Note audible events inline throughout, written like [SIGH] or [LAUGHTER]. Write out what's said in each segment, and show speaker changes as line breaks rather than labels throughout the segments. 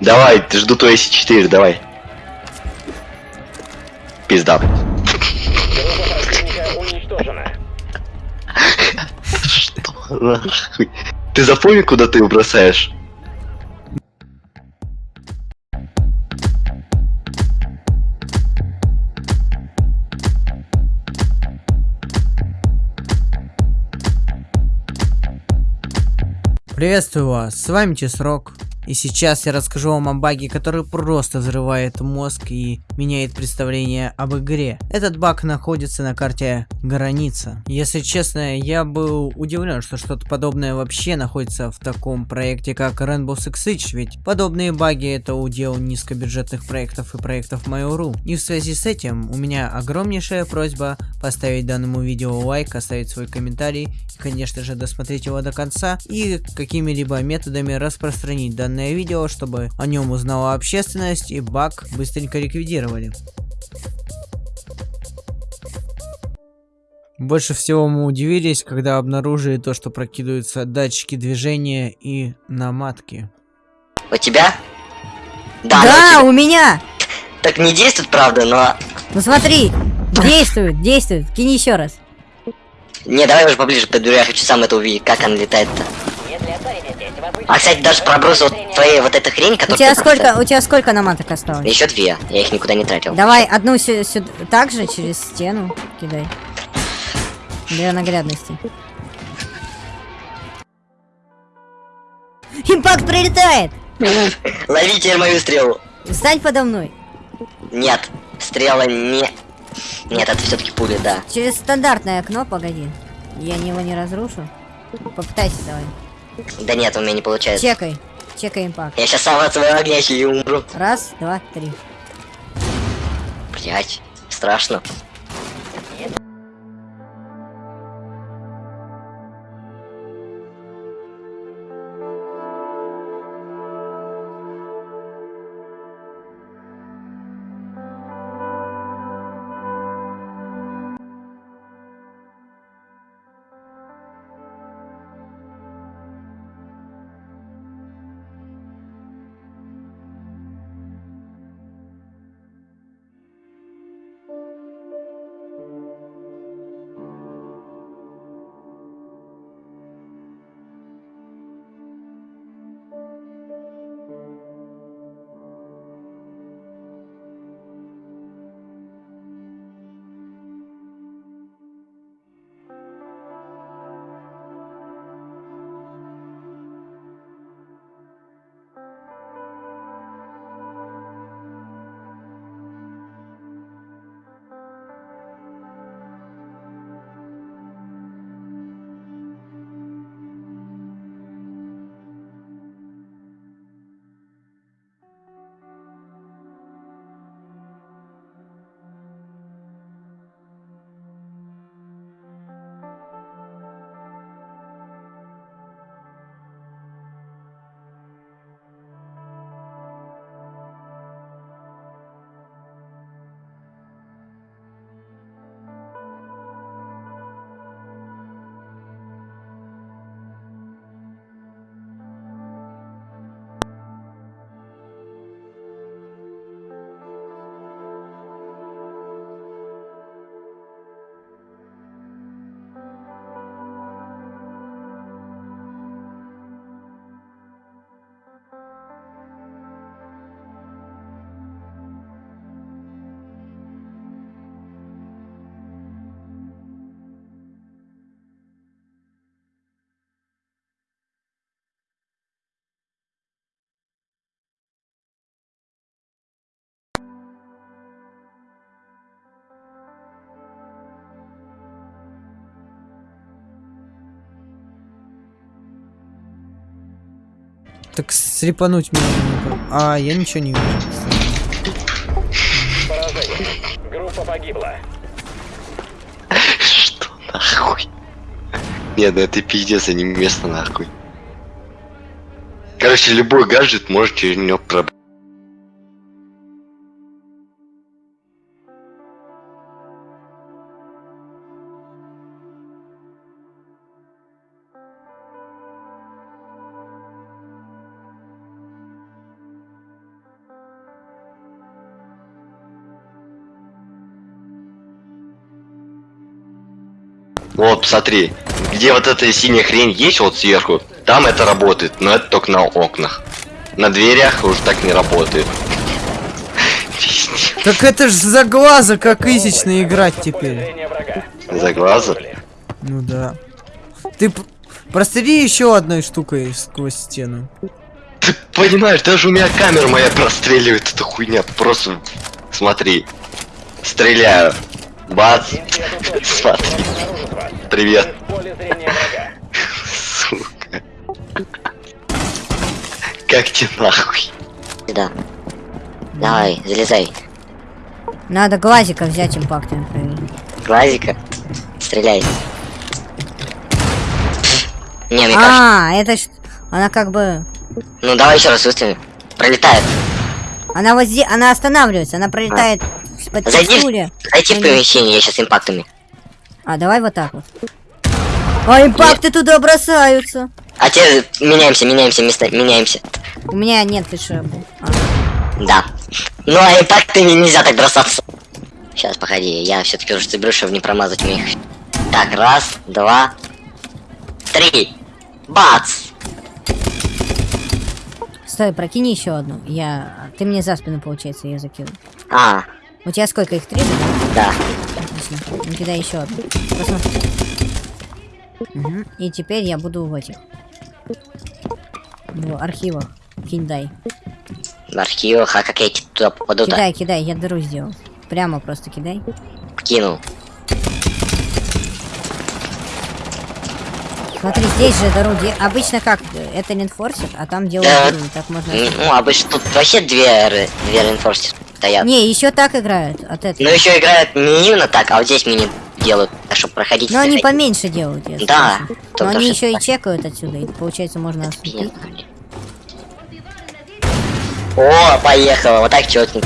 Давай, жду твои С4, давай. Пизда. Что нахуй? Ты запомни, куда ты его бросаешь?
Приветствую вас, с вами Чесрок. И сейчас я расскажу вам о баге, который просто взрывает мозг и меняет представление об игре. Этот баг находится на карте Граница. Если честно, я был удивлен, что что-то подобное вообще находится в таком проекте, как Rainbow Six Siege, ведь подобные баги это удел низкобюджетных проектов и проектов Mail.ru. И в связи с этим у меня огромнейшая просьба поставить данному видео лайк, оставить свой комментарий и, конечно же, досмотреть его до конца и какими-либо методами распространить данное видео, чтобы о нем узнала общественность и баг быстренько ликвидировали. Больше всего мы удивились, когда обнаружили то, что прокидываются датчики движения и наматки.
У тебя? Да,
Да,
но у
у меня!
тебя- Так не действует, правда, но...
Ну смотри, действует, действует. Кинь еще раз.
Не, давай уже поближе подберу, я хочу сам это увидеть, как она летает-то.
Если останетесь здесь, вы
А, кстати, даже проброс вот твоей вот этой хрень,
У
которая...
тебя сколько, у тебя сколько наматок осталось?
Еще две, я их никуда не тратил.
Давай одну сюда, так же через стену кидай. Для наглядности. Импакт прилетает! [LAUGHS]
Лови теперь мою стрелу.
Стань подо мной.
Нет, стрела не... Нет, это все-таки пули, да.
Через стандартное окно, погоди. Я его не разрушу. Попытайся давай.
Да нет, у меня не получается.
Чекай. Чекай импакт.
Я сейчас сам от своего огня и умру.
Раз, два, три.
Блять, страшно.
Так слепануть меня. А, я ничего не вижу.
поражение. Группа погибла.
Что нахуй? Нет, ну это пиздец, а не место нахуй. Короче, любой гаджет может через него пробраться. Вот, смотри, где вот эта синяя хрень есть вот сверху, там это работает, но это только на окнах. На дверях уже так не работает.
Так это ж за глаза, как изично играть теперь.
За глаза?
Ну да. Ты п- прострели еще одной штукой сквозь стену.
Ты понимаешь, даже у меня камера моя простреливает эта хуйня. Просто смотри. Стреляю. Бац. Смотри. Привет. Сука. Как тебе нахуй?
Сюда. Давай, залезай.
Надо глазика взять импактом.
Глазика. Стреляй. Не, мне кажется.
А, это ж... Она как бы...
Ну давай еще раз выстрелим. Пролетает.
Она вот здесь... Она останавливается, она пролетает под
Зайди
текстуре.
Зайти в помещение, я сейчас импактами.
А, давай вот так вот. А импакты туда бросаются.
А теперь меняемся, меняемся, места, меняемся.
У меня нет еще. А,
Да. Ну а импактами нельзя так бросаться. Сейчас, погоди, я все-таки уже соберу, чтобы не промазать мне их. Так, раз, два, три. Бац!
Стой, прокини еще одну. Я... Ты мне за спину, получается, ее закинул.
А,
У тебя сколько их? Три?
да.
Отлично. Ну кидай еще одну. Посмотри. Мгм. И теперь я буду в этих. В архивах. Кидай.
В архивах, а как я туда попаду-то?
Кидай, кидай, я дыру сделал. Прямо просто кидай.
Кинул.
Смотри, здесь же дыру де- Обычно как? Это не форсит, а там делают
Да.
дыру. Так можно...
Ну, обычно тут вообще две, две рeinforcer стоят.
Не, еще так играют. От этого.
Но еще играют не именно так, а вот здесь мини делают, чтобы проходить.
Но они
проходить.
поменьше делают, если
Да.
Но они еще и чекают отсюда, и получается можно отступить.
О, поехала, вот так четко.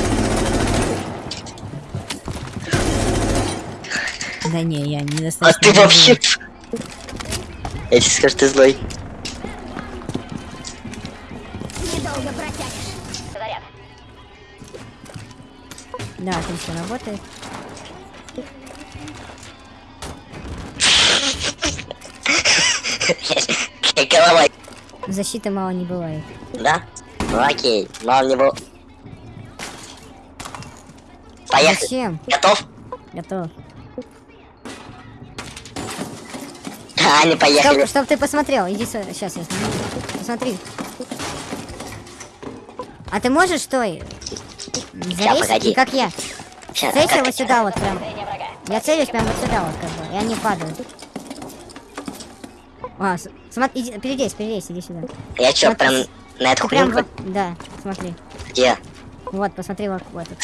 Да не, я
А
недостаточно.
ты вообще... Я тебе скажу, ты злой.
Да, отлично работает.
Голова.
Защиты мало не бывает.
Да? Ну окей, мало не было. Поехали.
Зачем?
Готов?
Готов.
А, не поехали.
Чтоб, чтоб ты посмотрел, иди сюда. Сейчас я сниму. Посмотри. А ты можешь, стой? Залезть,
погоди.
и как я.
Сейчас,
Целься
как-
вот сюда вот прям. Я целюсь прям вот сюда вот как бы, и они падают. А, смотри, иди, перелезь, перелезь, иди сюда.
Я чё,
Вот
прям на эту
прям вот, да, смотри.
Где?
Вот, посмотри вот в этот.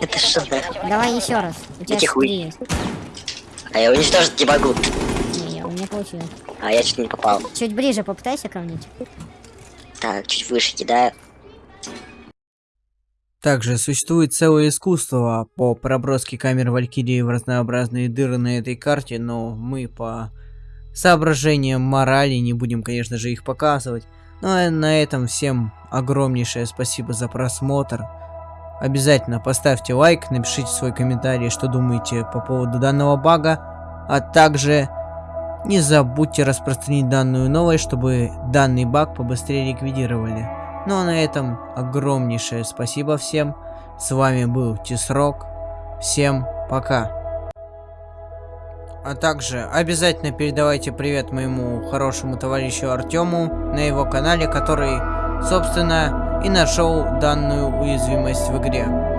Это что?
Давай еще раз. У тебя
хуй.
есть.
А я уничтожить не могу.
Не, у меня получилось.
А я чуть не попал.
Чуть ближе попытайся ко мне.
Так, чуть выше кидаю.
Также существует целое искусство по проброске камер Валькирии в разнообразные дыры на этой карте, но мы по соображениям морали не будем, конечно же, их показывать. Ну а на этом всем огромнейшее спасибо за просмотр. Обязательно поставьте лайк, напишите свой комментарий, что думаете по поводу данного бага, а также не забудьте распространить данную новость, чтобы данный баг побыстрее ликвидировали. Ну а на этом огромнейшее спасибо всем. С вами был Тисрок. Всем пока. А также обязательно передавайте привет моему хорошему товарищу Артему на его канале, который, собственно, и нашел данную уязвимость в игре.